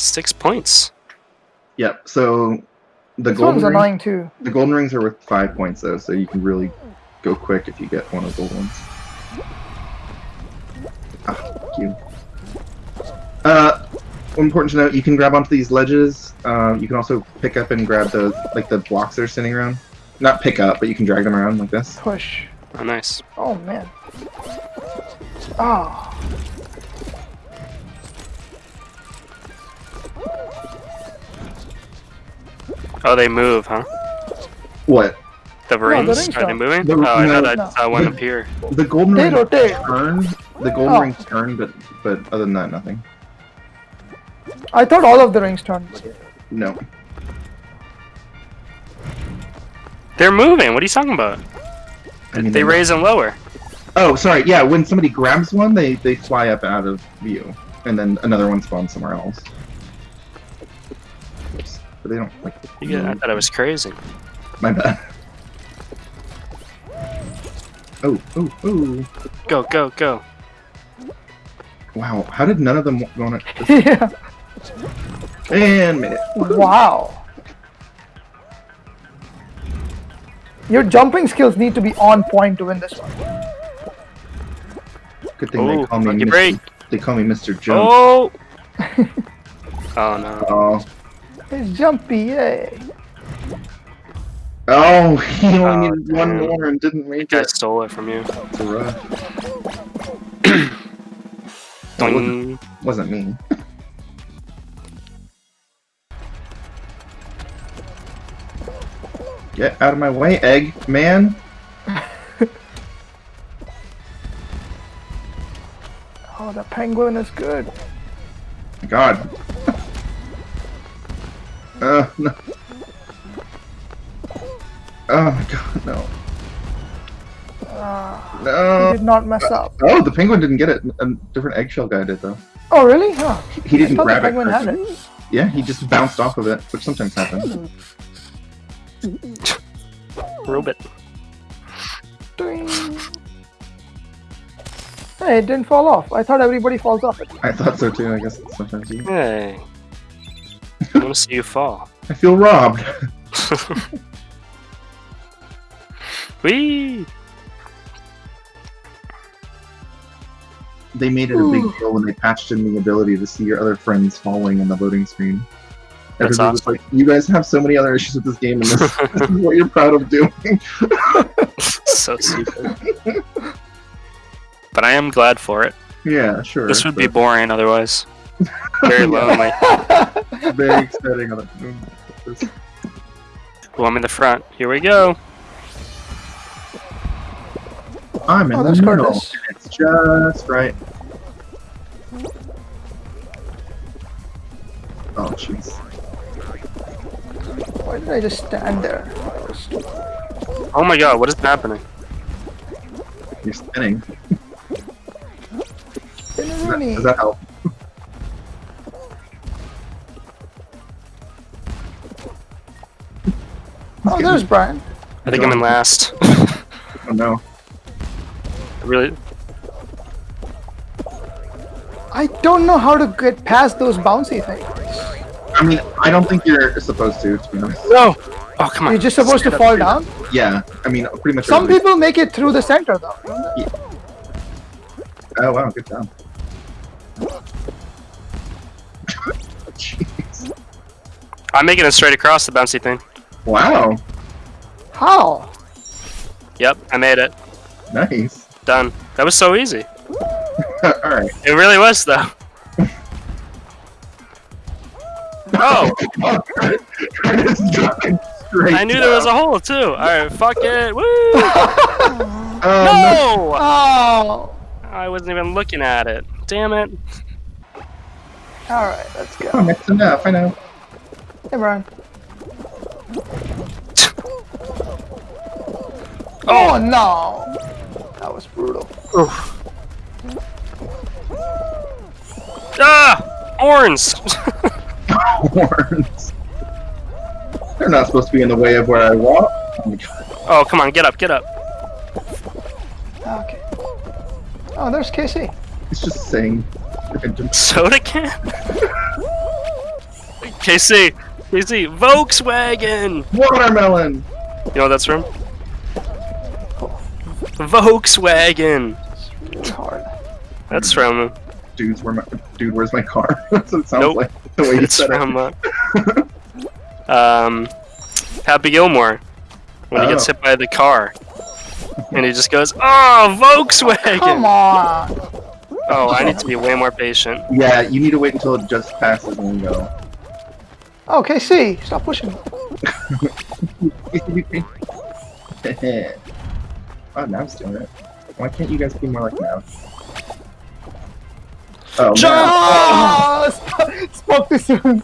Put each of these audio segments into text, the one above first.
Six points. Yep. So the This golden one's ring, too. the golden rings are worth five points though, so you can really go quick if you get one of the gold ones. Ah, thank you. Uh, important to note, you can grab onto these ledges. Uh, you can also pick up and grab the like the blocks that are sitting around. Not pick up, but you can drag them around like this. Push. Oh, nice. Oh man. Ah. Oh, they move, huh? What? The the rings? rings Are they moving? The- oh, I no, thought I no. saw one up here. The golden They rings turn. The golden Oh. rings turn, but but other than that, nothing. I thought all of the rings turned. No. They're moving. What are you talking about? I mean, they raise and lower. Oh, sorry. Yeah, when somebody grabs one, they they fly up out of view, and then another one spawns somewhere else. Oops. But they don't like. You get, I thought I was crazy. My bad. Oh, oh, oh! Go, go, go. Wow, how did none of them go on it? yeah. And made it. Wow. Your jumping skills need to be on point to win this one. Good thing Oh, they call me lucky Mr. break. They call me Mr. Jump. Oh! oh no. Oh, It's jumpy, yay. oh! He only Oh, needed one more and didn't make Guy it. stole it from you. It's a rough. It Doing. wasn't me. Get out of my way, egg man. Oh, the penguin is good. God. Uh, no. Oh my god, no. He No. did not mess up. Oh, the penguin didn't get it. A different eggshell guy did, though. Oh, really? Huh. He, he didn't thought the grab it. penguin had it. Yeah, he just bounced off of it, which sometimes happens. Robot. Ding. Hey, it didn't fall off. I thought everybody falls off it. I thought so too, I guess sometimes you. Hey. I want to see you fall. I feel robbed. Whee! They made it a big deal when they patched in the ability to see your other friends falling in the loading screen. That's Everybody was awesome. like, you guys have so many other issues with this game, and this, this is what you're proud of doing. so stupid. But I am glad for it. yeah, sure. This would be boring otherwise. Very lonely. very exciting. Well, I'm in the front. Here we go. I'm in Oh, the middle. Curtis. It's just right. Oh, jeez. Why did I just stand there? Oh my god, what is happening? You're spinning. Does that, does eh? that help? Oh, there's Brian. I think I'm in last. Oh no. really? I don't know how to get past those bouncy things. I mean, I don't think you're supposed to, to be honest. No! Oh, come on. You're just supposed to fall down. Yeah, I mean, pretty much. Some everybody- people make it through the center though. don't? Oh wow, good job. Jeez. I'm making it straight across the bouncy thing. Wow, How? Yep, I made it. nice. Done. That was so easy. All right. It really was, though. Oh, straight I knew there was a hole, too. Alright, fuck it. Woo! Oh, No! Oh. I wasn't even looking at it. Damn it. All right, let's no. go. Oh, that's enough. I know. Hey, Brian. Oh, no! That was brutal. ah! Horns! Horns. They're not supposed to be in the way of where I walk. Oh my God. come on, get up, get up. Okay. Oh, there's Casey. He's just saying. Soda can? KC, KC, Volkswagen. Watermelon. You know what that's from? Volkswagen. It's hard. That's from. Dudes, where my dude? Where's my car? That's what it sounds Nope. like. The way you It's said it. Uh, um, Happy Gilmore when he gets Oh. hit by the car, and he just goes, "Oh, Volkswagen." Come on. Oh, I need to be way more patient. Yeah, you need to wait until it just passes and then go. Okay, see, stop pushing. oh, now I'm stealing it. Why can't you guys be more like now? Oh, Jump! man. Oh, sp- spoke too soon.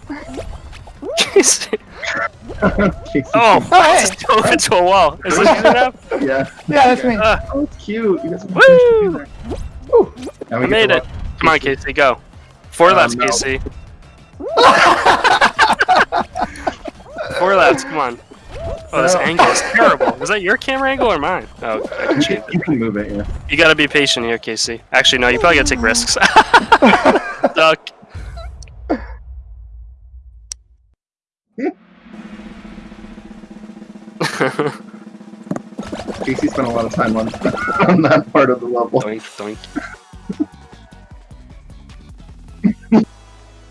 KC. Casey. Oh, Oh, I just dove into a wall. Is this good enough? Yeah. Yeah, that's me. Uh, Oh, it's cute. You guys are Woo! Woo! We I made to it. Come on, KC, go. Four Um, laps, no. KC. Four laps, come on. Oh, this uh, angle is terrible. Is that your camera angle or mine? Oh, I can change can, you can move it, yeah. You gotta be patient here, Casey. Actually, no, you probably gotta take risks. Duck. Casey spent a lot of time on, on that part of the level. doink, doink.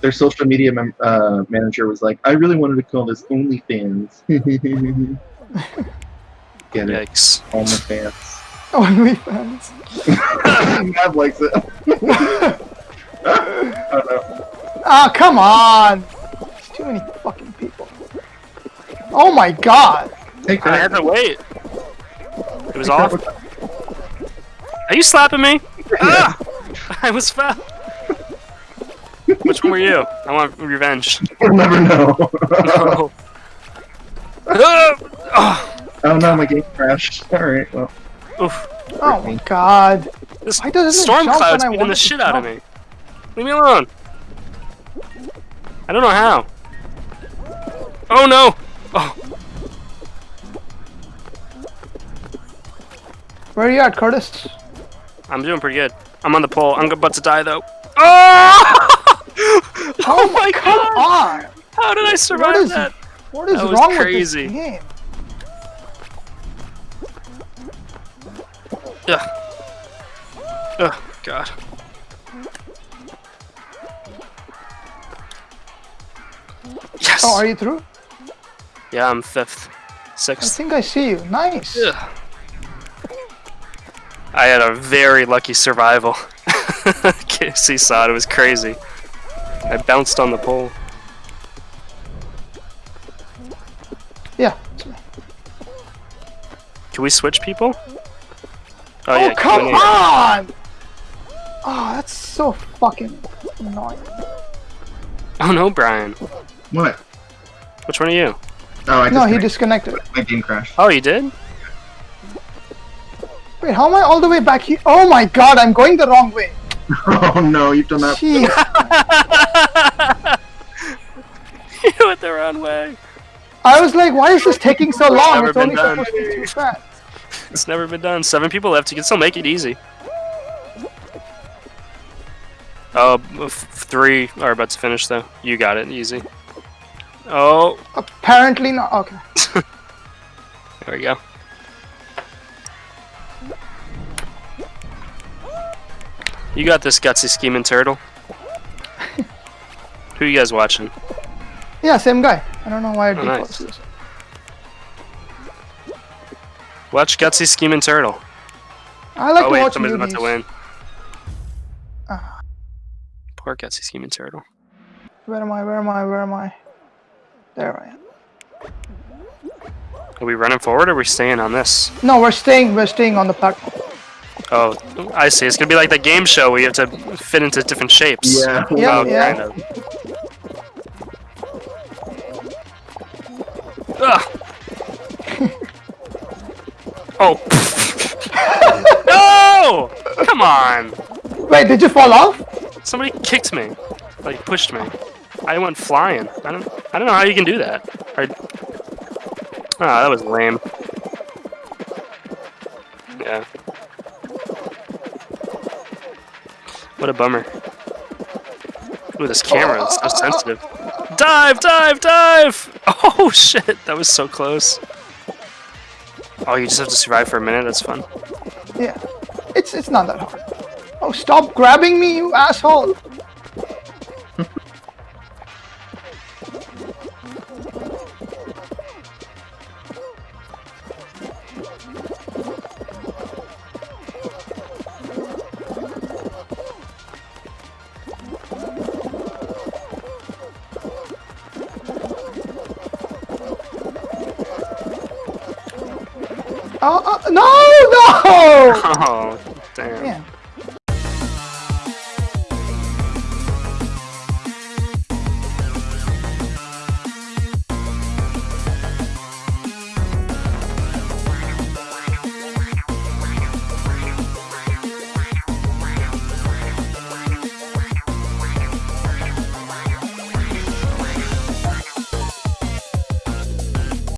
Their social media mem- uh, manager was like, I really wanted to call this OnlyFans. Get it? Yikes. OnlyFans. OnlyFans. Mav likes it. oh no. Ah, come on. There's too many fucking people. Oh my god. Take I had that. to wait. It was off. Are you slapping me? ah! I was foul. Which one were you? I want revenge. We'll never know. No. Ah! oh no, my game crashed. Alright, well. Oof. Oh my god. This Why doesn't storm cloud's when I beating the it to shit out of me. Leave me alone. I don't know how. Oh no! Oh, Where are you at, Curtis? I'm doing pretty good. I'm on the pole. I'm about to die though. Oh! oh my Come god! How did I survive is- that? What is That was wrong crazy. with this game? Ugh. Ugh, God. Yes! Oh, are you through? Yeah, I'm fifth. Sixth. I think I see you. Nice. Ugh. I had a very lucky survival. KFC saw it, it was crazy. I bounced on the pole. Yeah. Can we switch people? Oh, Oh, yeah, come on! Oh, that's so fucking annoying. Oh no, Brian. What? Which one are you? Oh, I No, he disconnected. disconnected. My game crashed. Oh, you did? Wait, how am I all the way back here? Oh my god, I'm going the wrong way. Oh no, you've done that. Jeez. you went the wrong way. I was like, why is this taking so long? Never It's been only done. supposed to be too fast. It's never been done. Seven people left. You can still make it easy. Oh, f- three are about to finish though. You got it easy. Oh, Apparently not. Okay. there we go. You got this gutsy scheming turtle. Who are you guys watching? Yeah, same guy. I don't know why it Oh, defaults nice. this. Watch gutsy scheming turtle. I like oh to wait, watch somebody's about to win. Ah. Poor gutsy scheming turtle. Where am I? Where am I? Where am I? There I am. Are we running forward or are we staying on this? No, we're staying. We're staying on the platform. Oh, I see. It's gonna be like the game show where you have to fit into different shapes. Yeah. Yeah, oh, yeah. kind of. Ah. Ugh. oh. no! Come on! Wait, did you fall off? Somebody kicked me, like pushed me. I went flying. I don't. I don't know how you can do that. I, oh, that was lame. Yeah. What a bummer. Ooh, this camera is so sensitive. Dive, dive, dive! Oh shit, that was so close. Oh, you just have to survive for a minute. That's fun. Yeah. It's it's not that hard. Oh, stop grabbing me, you asshole! Oh, oh.